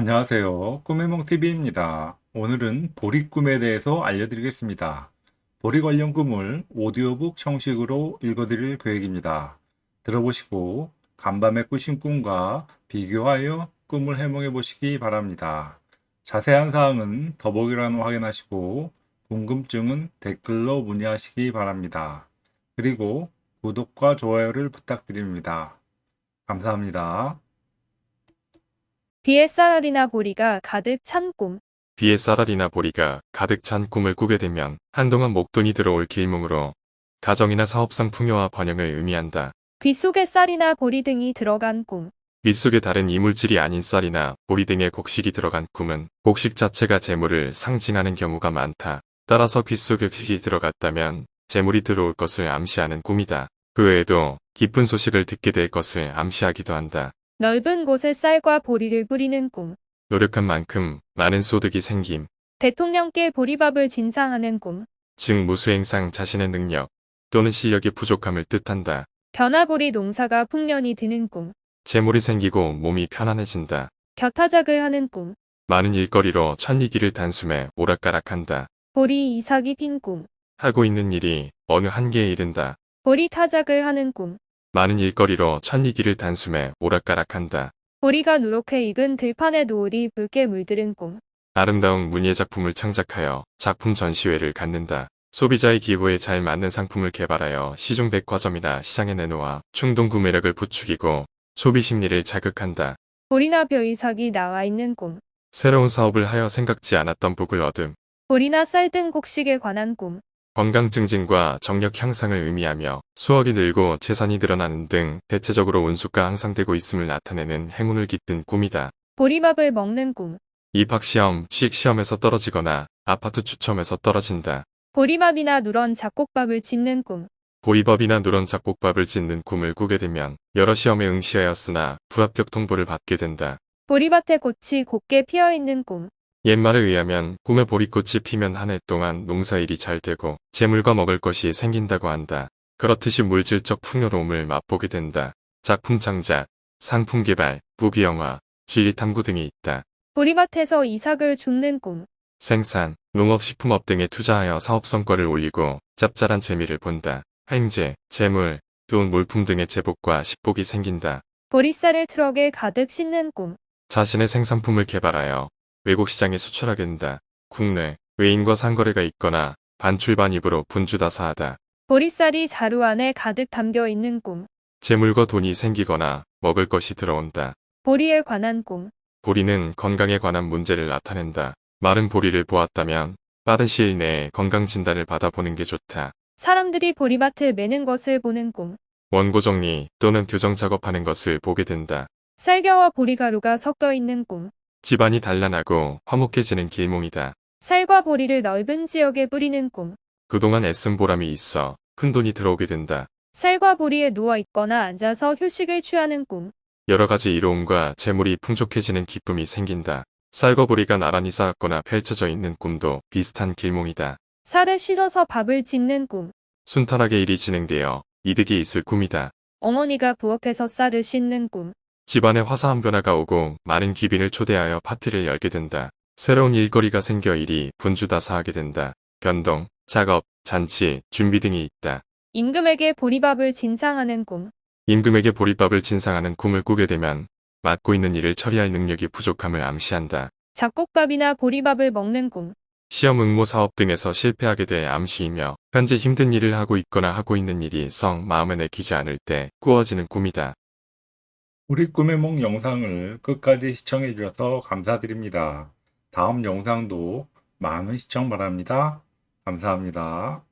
안녕하세요. 꿈의몽TV입니다. 오늘은 보리 꿈에 대해서 알려드리겠습니다. 보리 관련 꿈을 오디오북 형식으로 읽어드릴 계획입니다. 들어보시고 간밤에 꾸신 꿈과 비교하여 꿈을 해몽해 보시기 바랍니다. 자세한 사항은 더보기란을 확인하시고 궁금증은 댓글로 문의하시기 바랍니다. 그리고 구독과 좋아요를 부탁드립니다. 감사합니다. 쌀알이나 보리가 가득 찬 꿈. 쌀알이나 보리가 가득 찬 꿈을 꾸게 되면 한동안 목돈이 들어올 길몽으로 가정이나 사업상 풍요와 번영을 의미한다. 귀 속에 쌀이나 보리 등이 들어간 꿈. 윗속에 다른 이물질이 아닌 쌀이나 보리 등의 곡식이 들어간 꿈은 곡식 자체가 재물을 상징하는 경우가 많다. 따라서 귓속에 휙이 들어갔다면 재물이 들어올 것을 암시하는 꿈이다. 그 외에도 기쁜 소식을 듣게 될 것을 암시하기도 한다. 넓은 곳에 쌀과 보리를 뿌리는 꿈. 노력한 만큼 많은 소득이 생김, 대통령께 보리밥을 진상하는 꿈. 즉 무수행상 자신의 능력 또는 실력이 부족함을 뜻한다. 변화보리 농사가 풍년이 드는 꿈. 재물이 생기고 몸이 편안해진다. 곁타작을 하는 꿈. 많은 일거리로 천리기를 단숨에 오락가락한다. 보리 이삭이 핀 꿈. 하고 있는 일이 어느 한계에 이른다. 보리 타작을 하는 꿈. 많은 일거리로 천리기를 단숨에 오락가락한다. 보리가 누렇게 익은 들판에 노을이 붉게 물들은 꿈. 아름다운 문예 작품을 창작하여 작품 전시회를 갖는다. 소비자의 기호에 잘 맞는 상품을 개발하여 시중 백화점이나 시장에 내놓아 충동 구매력을 부추기고 소비 심리를 자극한다. 보리나 벼이삭이 나와 있는 꿈. 새로운 사업을 하여 생각지 않았던 복을 얻음. 보리나 쌀 등 곡식에 관한 꿈. 건강 증진과 정력 향상을 의미하며 수억이 늘고 재산이 늘어나는 등 대체적으로 운수가 향상되고 있음을 나타내는 행운을 깃든 꿈이다. 보리밥을 먹는 꿈. 입학시험, 취직시험에서 떨어지거나 아파트 추첨에서 떨어진다. 보리밥이나 누런 잡곡밥을 짓는 꿈. 보리밥이나 누런 잡곡밥을 짓는 꿈을 꾸게 되면 여러 시험에 응시하였으나 불합격 통보를 받게 된다. 보리밭에 꽃이 곱게 피어있는 꿈. 옛말에 의하면 꿈에 보리꽃이 피면 한 해 동안 농사일이 잘 되고 재물과 먹을 것이 생긴다고 한다. 그렇듯이 물질적 풍요로움을 맛보게 된다. 작품 창작, 상품 개발, 무기 영화, 진리 탐구 등이 있다. 보리밭에서 이삭을 줍는 꿈. 생산, 농업식품업 등에 투자하여 사업 성과를 올리고 짭짤한 재미를 본다. 횡재, 재물, 돈 물품 등의 제복과 식복이 생긴다. 보리쌀을 트럭에 가득 싣는 꿈. 자신의 생산품을 개발하여 외국 시장에 수출하게 된다. 국내, 외인과 상거래가 있거나 반출반입으로 분주다사하다. 보리쌀이 자루 안에 가득 담겨 있는 꿈. 재물과 돈이 생기거나 먹을 것이 들어온다. 보리에 관한 꿈. 보리는 건강에 관한 문제를 나타낸다. 마른 보리를 보았다면 빠른 시일 내에 건강 진단을 받아보는 게 좋다. 사람들이 보리밭을 매는 것을 보는 꿈. 원고 정리 또는 교정 작업하는 것을 보게 된다. 쌀겨와 보리가루가 섞여 있는 꿈. 집안이 단란하고 화목해지는 길몽이다. 쌀과 보리를 넓은 지역에 뿌리는 꿈. 그동안 애쓴 보람이 있어 큰돈이 들어오게 된다. 쌀과 보리에 누워 있거나 앉아서 휴식을 취하는 꿈. 여러 가지 이로움과 재물이 풍족해지는 기쁨이 생긴다. 쌀과 보리가 나란히 쌓았거나 펼쳐져 있는 꿈도 비슷한 길몽이다. 쌀을 씻어서 밥을 짓는 꿈. 순탄하게 일이 진행되어 이득이 있을 꿈이다. 어머니가 부엌에서 쌀을 씻는 꿈. 집안에 화사한 변화가 오고 많은 귀빈을 초대하여 파티를 열게 된다. 새로운 일거리가 생겨 일이 분주다사하게 된다. 변동, 작업, 잔치, 준비 등이 있다. 임금에게 보리밥을 진상하는 꿈. 임금에게 보리밥을 진상하는 꿈을 꾸게 되면 맡고 있는 일을 처리할 능력이 부족함을 암시한다. 잡곡밥이나 보리밥을 먹는 꿈. 시험 응모 사업 등에서 실패하게 될 암시이며 현재 힘든 일을 하고 있거나 하고 있는 일이 성 마음에 내키지 않을 때 꾸어지는 꿈이다. 우리 꿈의 몽 영상을 끝까지 시청해 주셔서 감사드립니다. 다음 영상도 많은 시청 바랍니다. 감사합니다.